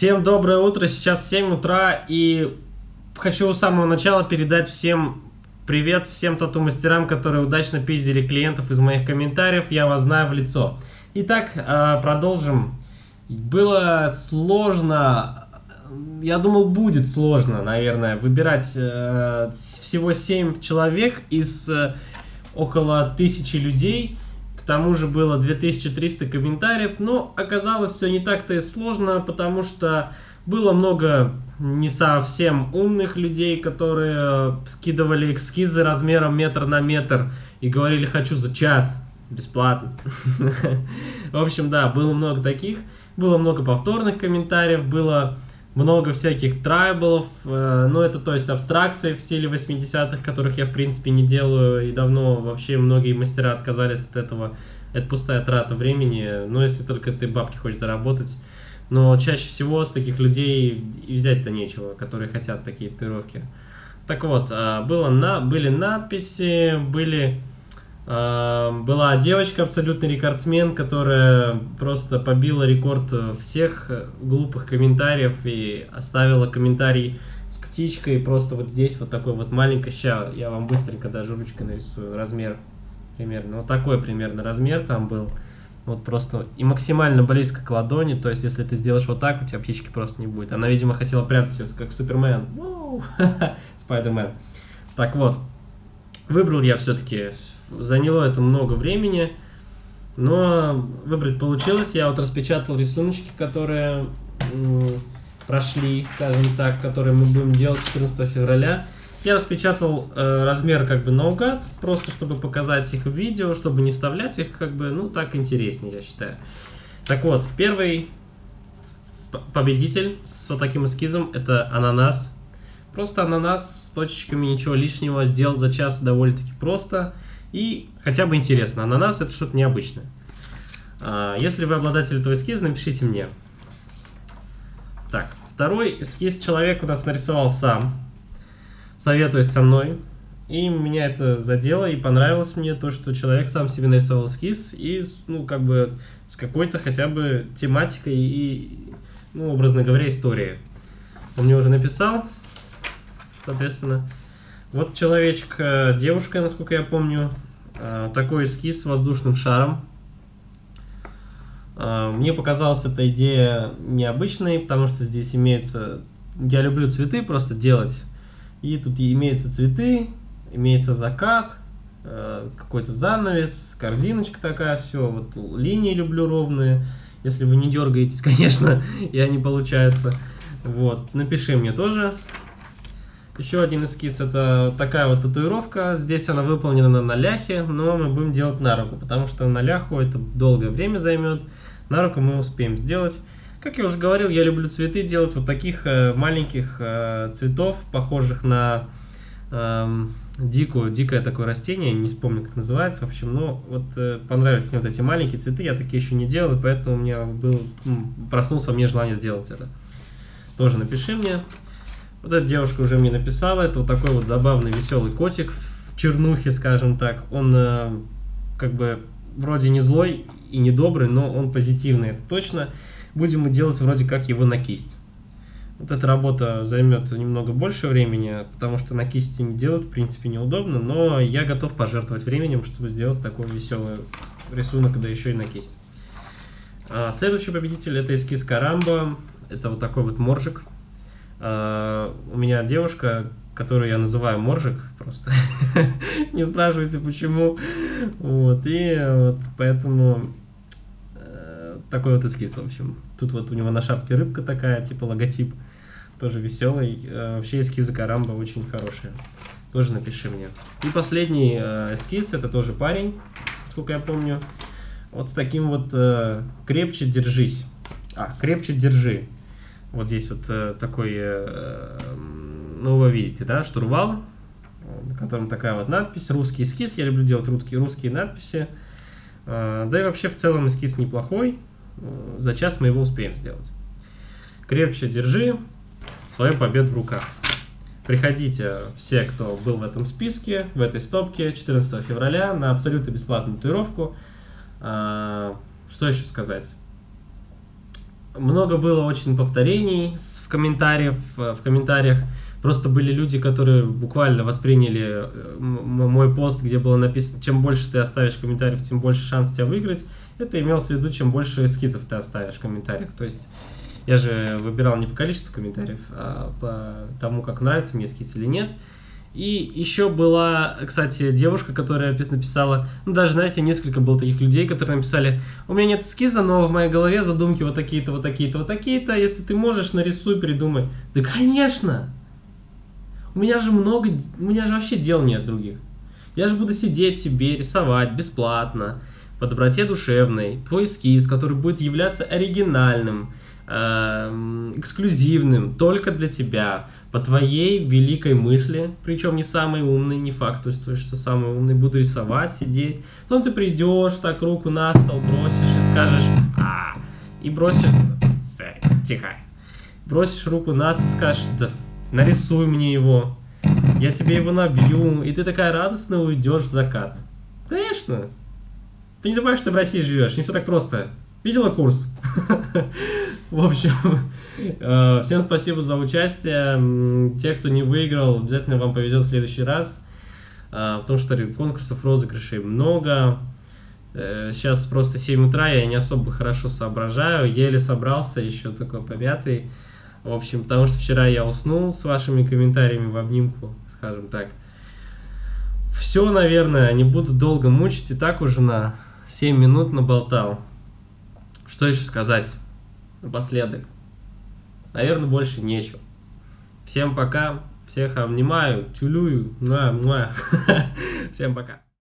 Всем доброе утро, сейчас 7 утра, и хочу с самого начала передать всем привет, всем тату-мастерам, которые удачно пиздили клиентов из моих комментариев, я вас знаю в лицо. Итак, э, продолжим. Было сложно, я думал, будет сложно, наверное, выбирать э, всего 7 человек из э, около тысячи людей, тому же было 2300 комментариев, но оказалось все не так-то и сложно, потому что было много не совсем умных людей, которые э, скидывали эскизы размером метр на метр и говорили «хочу за час» бесплатно. В общем, да, было много таких, было много повторных комментариев, было много всяких трайбалов, э, ну это то есть абстракции в стиле 80-х, которых я в принципе не делаю, и давно вообще многие мастера отказались от этого. Это пустая трата времени, но если только ты бабки хочешь заработать. Но чаще всего с таких людей и взять-то нечего, которые хотят такие татуировки. Так вот, э, было на, были надписи, были была девочка, абсолютный рекордсмен, которая просто побила рекорд всех глупых комментариев и оставила комментарий с птичкой просто вот здесь вот такой вот маленький. Сейчас я вам быстренько даже ручкой нарисую размер примерно. Вот такой примерно размер там был. Вот просто и максимально близко к ладони, то есть если ты сделаешь вот так, у тебя птички просто не будет. Она, видимо, хотела прятаться как Супермен. Спайдермен. Так вот, выбрал я все-таки заняло это много времени, но выбрать получилось. Я вот распечатал рисуночки, которые прошли, скажем так, которые мы будем делать 14 февраля. Я распечатал э, размер как бы наугад, просто чтобы показать их в видео, чтобы не вставлять их как бы, ну так интереснее, я считаю. Так вот, первый победитель с вот таким эскизом это ананас. Просто ананас с точечками, ничего лишнего, сделал за час довольно-таки просто. И хотя бы интересно, ананас это что-то необычное. А, если вы обладатель этого эскиза, напишите мне. Так, второй эскиз человек у нас нарисовал сам, советуясь со мной. И меня это задело, и понравилось мне то, что человек сам себе нарисовал эскиз, и, ну, как бы, с какой-то хотя бы тематикой и, ну, образно говоря, историей. Он мне уже написал, соответственно, вот человечек, э, девушка, насколько я помню, э, такой эскиз с воздушным шаром. Э, мне показалась эта идея необычной, потому что здесь имеются... Я люблю цветы просто делать. И тут имеются цветы, имеется закат, какой-то занавес, корзиночка такая, все. Вот линии люблю ровные. Если вы не дергаетесь, конечно, и они получаются. Вот, напиши мне тоже, еще один эскиз, это такая вот татуировка. Здесь она выполнена на ляхе, но мы будем делать на руку, потому что на ляху это долгое время займет. На руку мы успеем сделать. Как я уже говорил, я люблю цветы делать вот таких э, маленьких э, цветов, похожих на э, дикую, дикое такое растение, не вспомню, как называется, в общем, но вот э, понравились мне вот эти маленькие цветы, я такие еще не делал, и поэтому у меня был, проснулся мне желание сделать это. Тоже напиши мне. Вот эта девушка уже мне написала, это вот такой вот забавный, веселый котик в чернухе, скажем так. Он э, как бы вроде не злой и не добрый, но он позитивный, это точно. Будем мы делать вроде как его на кисть. Вот эта работа займет немного больше времени, потому что на кисти не делать, в принципе, неудобно, но я готов пожертвовать временем, чтобы сделать такой веселый рисунок, да еще и на кисть. А следующий победитель это эскиз Карамба. Это вот такой вот моржик. Uh, у меня девушка, которую я называю Моржик, просто не спрашивайте почему. Вот, и вот поэтому uh, такой вот эскиз, в общем. Тут вот у него на шапке рыбка такая, типа логотип, тоже веселый. Uh, вообще эскизы Карамба очень хорошие. Тоже напиши мне. И последний эскиз, это тоже парень, сколько я помню. Вот с таким вот крепче держись. А, крепче держи. Вот здесь вот э, такой, э, ну вы видите, да, штурвал, на котором такая вот надпись, русский эскиз, я люблю делать русские, русские надписи, э, да и вообще в целом эскиз неплохой, э, за час мы его успеем сделать. Крепче держи свою победу в руках. Приходите все, кто был в этом списке, в этой стопке 14 февраля на абсолютно бесплатную татуировку. Э, что еще сказать? Много было очень повторений в комментариях, в комментариях. Просто были люди, которые буквально восприняли э, мой пост, где было написано, чем больше ты оставишь комментариев, тем больше шанс тебя выиграть. Это имелось в виду, чем больше эскизов ты оставишь в комментариях. То есть я же выбирал не по количеству комментариев, а по тому, как нравится мне эскиз или нет. И еще была, кстати, девушка, которая написала, ну даже, знаете, несколько было таких людей, которые написали, у меня нет эскиза, но в моей голове задумки вот такие-то, вот такие-то, вот такие-то, если ты можешь, нарисуй, придумай. Да, конечно! У меня же много, у меня же вообще дел нет других. Я же буду сидеть тебе, рисовать бесплатно, по доброте душевной, твой эскиз, который будет являться оригинальным, эксклюзивным только для тебя, по твоей великой мысли, причем не самый умный, не факт, то есть, то, что самый умный, буду рисовать, сидеть, потом ты придешь, так руку на стол бросишь и скажешь, а, и бросишь, тихо, бросишь руку на стол и скажешь, да нарисуй мне его, я тебе его набью, и ты такая радостная уйдешь в закат. Конечно. Ты не забывай, что ты в России живешь, не все так просто. Видела курс? В общем, э, всем спасибо за участие. Те, кто не выиграл, обязательно вам повезет в следующий раз. Э, потому что конкурсов, розыгрышей много. Э, сейчас просто 7 утра, я не особо хорошо соображаю. Еле собрался, еще такой помятый. В общем, потому что вчера я уснул с вашими комментариями в обнимку, скажем так. Все, наверное, не буду долго мучить. И так уже на 7 минут наболтал. Что еще сказать? Напоследок. Наверное, больше нечего. Всем пока, всех обнимаю, тюлюю, муа, муа. Всем пока.